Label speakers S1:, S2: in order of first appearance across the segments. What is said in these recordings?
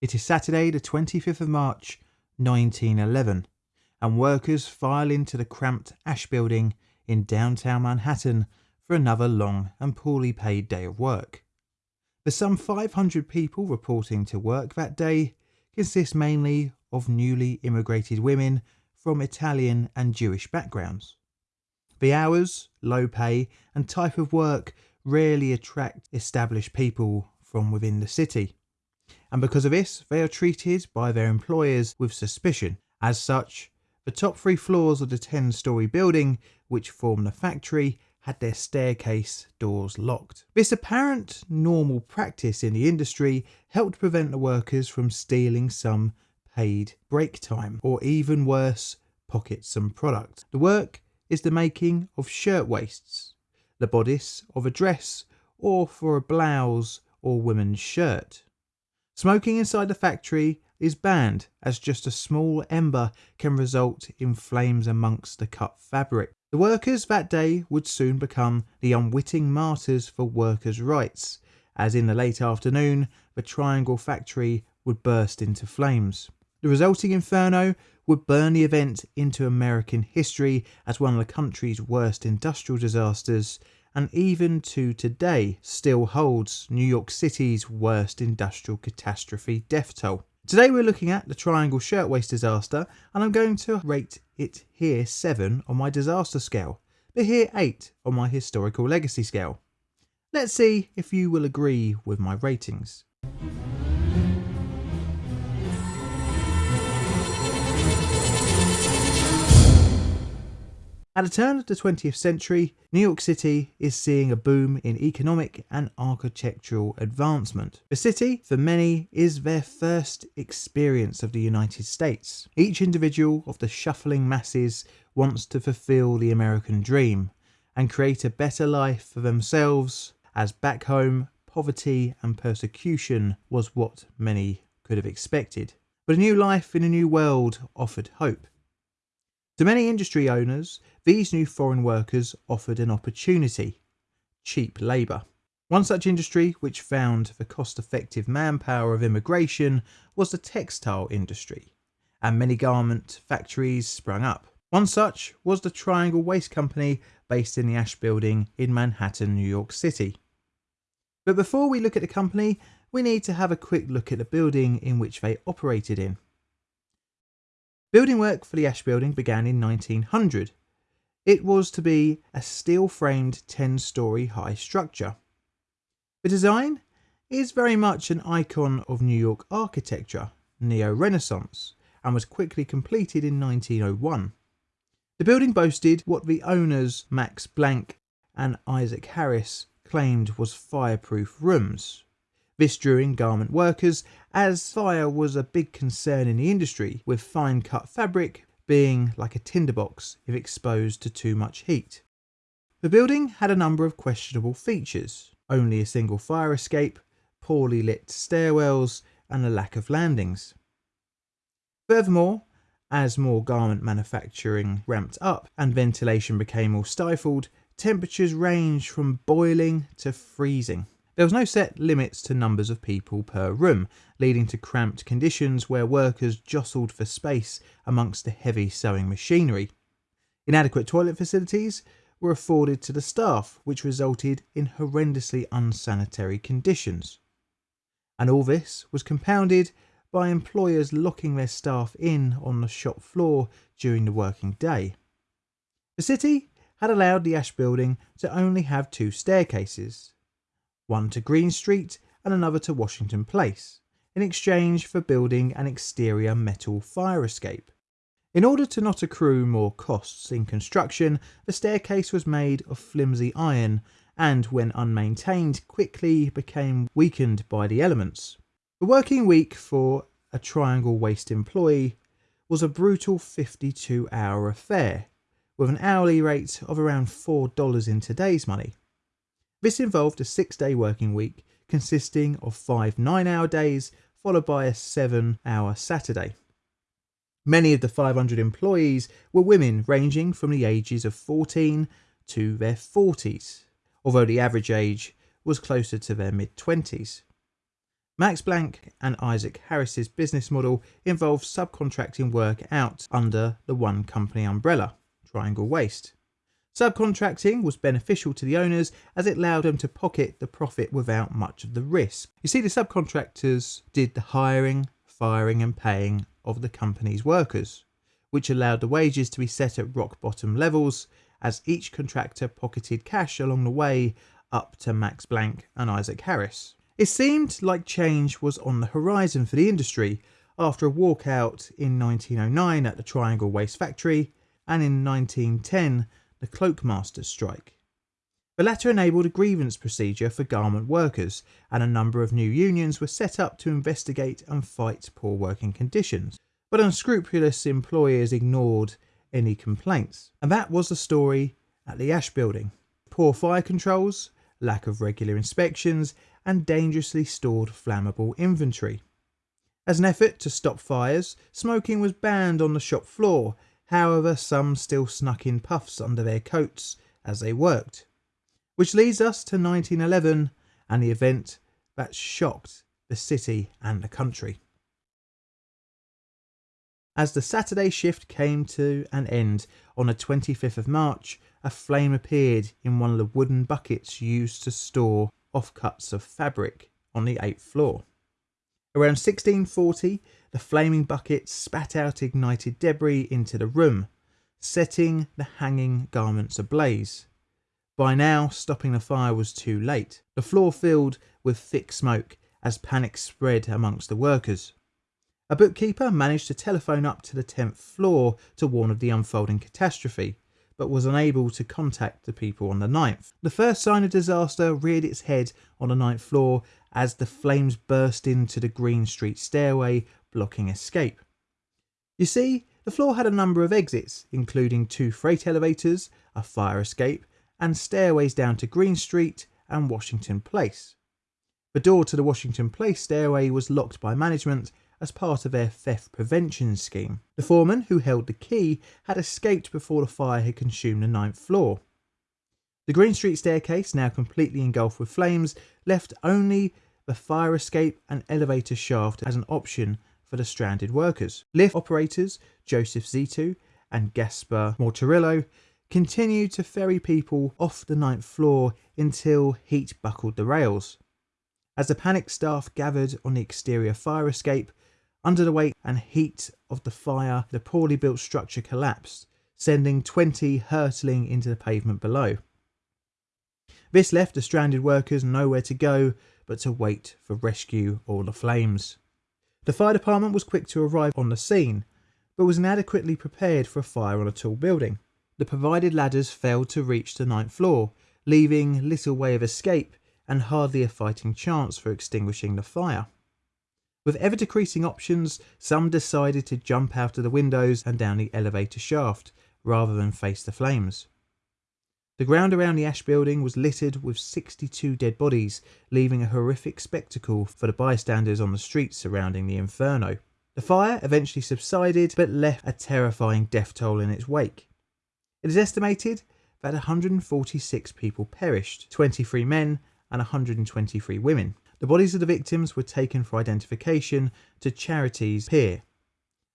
S1: It is Saturday, the 25th of March, 1911, and workers file into the cramped Asch building in downtown Manhattan for another long and poorly paid day of work. The some 500 people reporting to work that day consist mainly of newly immigrated women from Italian and Jewish backgrounds. The hours, low pay, and type of work rarely attract established people from within the city. And because of this, they are treated by their employers with suspicion. As such, the top three floors of the 10 story building, which form the factory, had their staircase doors locked. This apparent normal practice in the industry helped prevent the workers from stealing some paid break time, or even worse, pocket some product. The work is the making of shirt waists, the bodice of a dress, or for a blouse or woman's shirt. Smoking inside the factory is banned as just a small ember can result in flames amongst the cut fabric. The workers that day would soon become the unwitting martyrs for workers' rights, as in the late afternoon the Triangle factory would burst into flames. The resulting inferno would burn the event into American history as one of the country's worst industrial disasters, and even to today still holds New York City's worst industrial catastrophe death toll. Today we're looking at the Triangle Shirtwaist disaster and I'm going to rate it here 7 on my disaster scale, but here 8 on my historical legacy scale. Let's see if you will agree with my ratings. At the turn of the 20th century, New York City is seeing a boom in economic and architectural advancement. The city, for many, is their first experience of the United States. Each individual of the shuffling masses wants to fulfill the American dream and create a better life for themselves, as back home, poverty and persecution was what many could have expected. But a new life in a new world offered hope. To many industry owners, these new foreign workers offered an opportunity cheap labour. One such industry which found the cost effective manpower of immigration was the textile industry, and many garment factories sprung up. One such was the Triangle Waist Company based in the Asch Building in Manhattan, New York City. But before we look at the company, we need to have a quick look at the building in which they operated in. Building work for the Asch Building began in 1900. It was to be a steel framed 10 story high structure. The design is very much an icon of New York architecture, Neo Renaissance, and was quickly completed in 1901. The building boasted what the owners Max Blanck and Isaac Harris claimed was fireproof rooms, this in garment workers as fire was a big concern in the industry, with fine cut fabric being like a tinderbox if exposed to too much heat. The building had a number of questionable features, only a single fire escape, poorly lit stairwells, and a lack of landings. Furthermore, as more garment manufacturing ramped up and ventilation became more stifled, temperatures ranged from boiling to freezing. There was no set limits to numbers of people per room, leading to cramped conditions where workers jostled for space amongst the heavy sewing machinery. Inadequate toilet facilities were afforded to the staff, which resulted in horrendously unsanitary conditions. And all this was compounded by employers locking their staff in on the shop floor during the working day. The city had allowed the Asch building to only have two staircases, one to Greene Street and another to Washington Place, in exchange for building an exterior metal fire escape. In order to not accrue more costs in construction, the staircase was made of flimsy iron and, when unmaintained, quickly became weakened by the elements. The working week for a Triangle Waist employee was a brutal 52 hour affair, with an hourly rate of around $4 in today's money. This involved a six day working week consisting of five nine hour days followed by a seven hour Saturday. Many of the 500 employees were women ranging from the ages of 14 to their 40s, although the average age was closer to their mid 20s. Max Blanck and Isaac Harris's business model involved subcontracting work out under the one company umbrella, Triangle Waist. Subcontracting was beneficial to the owners as it allowed them to pocket the profit without much of the risk. You see, the subcontractors did the hiring, firing, and paying of the company's workers, which allowed the wages to be set at rock bottom levels as each contractor pocketed cash along the way up to Max Blanck and Isaac Harris. It seemed like change was on the horizon for the industry after a walkout in 1909 at the Triangle Waist Factory and in 1910 the Cloakmakers strike. The latter enabled a grievance procedure for garment workers, and a number of new unions were set up to investigate and fight poor working conditions. But unscrupulous employers ignored any complaints. And that was the story at the Asch Building. Poor fire controls, lack of regular inspections, and dangerously stored flammable inventory. As an effort to stop fires, smoking was banned on the shop floor However, some still snuck in puffs under their coats as they worked. Which leads us to 1911 and the event that shocked the city and the country. As the Saturday shift came to an end on the 25th of March, a flame appeared in one of the wooden buckets used to store offcuts of fabric on the eighth floor. Around 1640, the flaming bucket spat out ignited debris into the room, setting the hanging garments ablaze. By now, stopping the fire was too late. The floor filled with thick smoke as panic spread amongst the workers. A bookkeeper managed to telephone up to the 10th floor to warn of the unfolding catastrophe, but was unable to contact the people on the ninth. The first sign of disaster reared its head on the ninth floor as the flames burst into the Greene Street stairway, blocking escape. You see, the floor had a number of exits, including two freight elevators, a fire escape, and stairways down to Greene Street and Washington Place. The door to the Washington Place stairway was locked by management as part of their theft prevention scheme. The foreman, who held the key, had escaped before the fire had consumed the ninth floor. The Greene Street staircase, now completely engulfed with flames, left only the fire escape and elevator shaft as an option for the stranded workers. Lift operators Joseph Zito and Gaspar Mortarillo continued to ferry people off the ninth floor until heat buckled the rails. As the panicked staff gathered on the exterior fire escape, under the weight and heat of the fire, the poorly built structure collapsed, sending 20 hurtling into the pavement below. This left the stranded workers nowhere to go but to wait for rescue or the flames. The fire department was quick to arrive on the scene, but was inadequately prepared for a fire on a tall building. The provided ladders failed to reach the ninth floor, leaving little way of escape and hardly a fighting chance for extinguishing the fire. With ever decreasing options, some decided to jump out of the windows and down the elevator shaft rather than face the flames. The ground around the Asch building was littered with 62 dead bodies, leaving a horrific spectacle for the bystanders on the streets surrounding the inferno. The fire eventually subsided but left a terrifying death toll in its wake. It is estimated that 146 people perished, 23 men and 123 women. The bodies of the victims were taken for identification to Charities Pier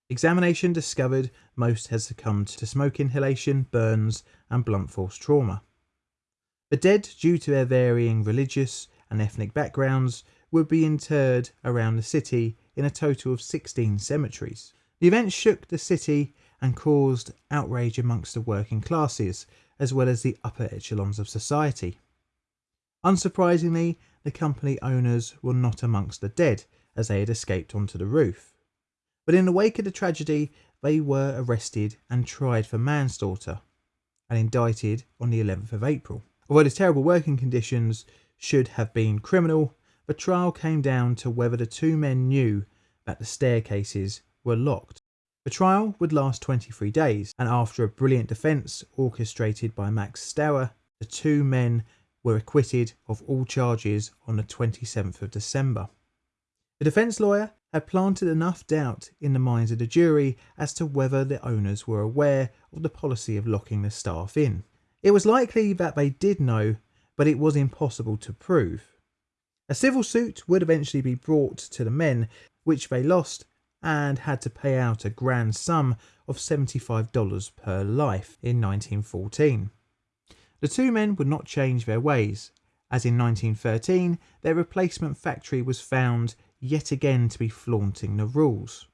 S1: Examination discovered most had succumbed to smoke inhalation, burns, and blunt force trauma. The dead, due to their varying religious and ethnic backgrounds, would be interred around the city in a total of 16 cemeteries. The event shook the city and caused outrage amongst the working classes, as well as the upper echelons of society. Unsurprisingly, the company owners were not amongst the dead, as they had escaped onto the roof. But in the wake of the tragedy, they were arrested and tried for manslaughter and indicted on the 11th of April. Although the terrible working conditions should have been criminal, the trial came down to whether the two men knew that the staircases were locked. The trial would last 23 days, and after a brilliant defence orchestrated by Max Steuer, the two men were acquitted of all charges on the 27th of December. The defence lawyer had planted enough doubt in the minds of the jury as to whether the owners were aware of the policy of locking the staff in. It was likely that they did know, but it was impossible to prove. A civil suit would eventually be brought to the men, which they lost and had to pay out a grand sum of $75 per life in 1914. The two men would not change their ways, as in 1913 their replacement factory was found yet again to be flaunting the rules.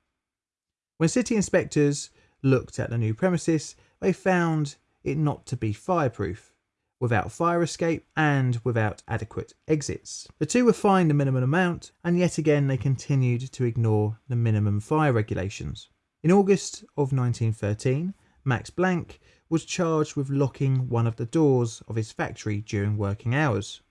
S1: When city inspectors looked at the new premises, they found it not to be fireproof, without fire escape and without adequate exits. The two were fined a minimum amount, and yet again they continued to ignore the minimum fire regulations. In August of 1913, Max Blanck was charged with locking one of the doors of his factory during working hours.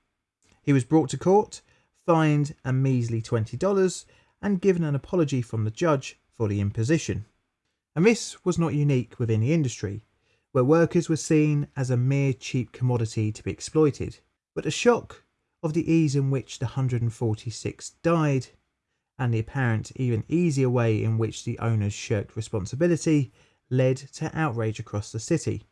S1: He was brought to court, fined a measly $20, and given an apology from the judge for the imposition. And this was not unique within the industry, where workers were seen as a mere cheap commodity to be exploited. But the shock of the ease in which the 146 died, and the apparent even easier way in which the owners shirked responsibility, led to outrage across the city.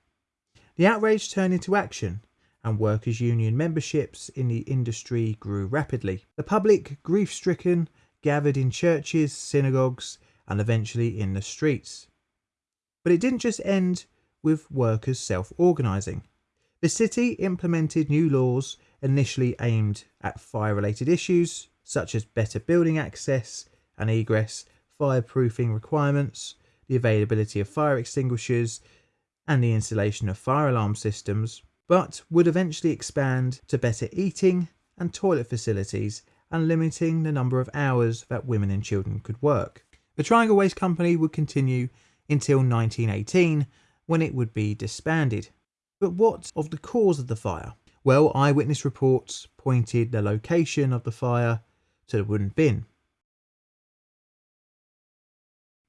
S1: The outrage turned into action, and workers' union memberships in the industry grew rapidly. The public, grief stricken, gathered in churches, synagogues, and eventually in the streets. But it didn't just end with workers self organising. The city implemented new laws initially aimed at fire related issues such as better building access and egress, fireproofing requirements, the availability of fire extinguishers, and the installation of fire alarm systems, but would eventually expand to better eating and toilet facilities and limiting the number of hours that women and children could work. The Triangle Waist Company would continue until 1918 when it would be disbanded. But what of the cause of the fire? Well, eyewitness reports pointed the location of the fire to the wooden bin.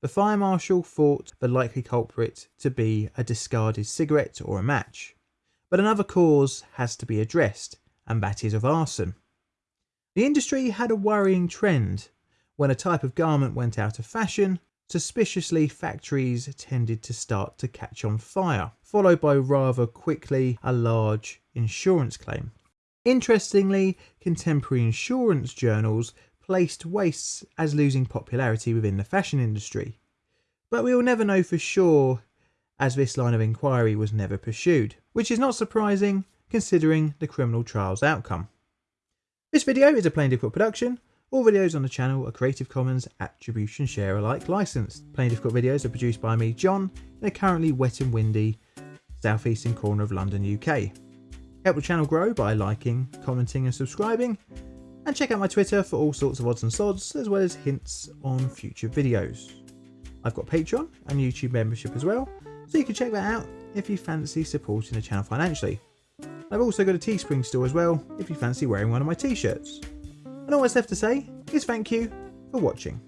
S1: The fire marshal thought the likely culprit to be a discarded cigarette or a match. But another cause has to be addressed, and that is of arson. The industry had a worrying trend. When a type of garment went out of fashion, Suspiciously, factories tended to start to catch on fire, followed by rather quickly a large insurance claim. Interestingly, contemporary insurance journals placed waists as losing popularity within the fashion industry. But we will never know for sure as this line of inquiry was never pursued, which is not surprising considering the criminal trial's outcome. This video is a Plain Difficult production all videos on the channel are Creative Commons Attribution Share Alike licensed. Plain Difficult videos are produced by me, John, in a currently wet and windy southeastern corner of London, UK. Help the channel grow by liking, commenting and subscribing, and check out my Twitter for all sorts of odds and sods, as well as hints on future videos. I've got Patreon and YouTube membership as well, so you can check that out if you fancy supporting the channel financially. I've also got a Teespring store as well, if you fancy wearing one of my t-shirts. And all that's left to say is thank you for watching.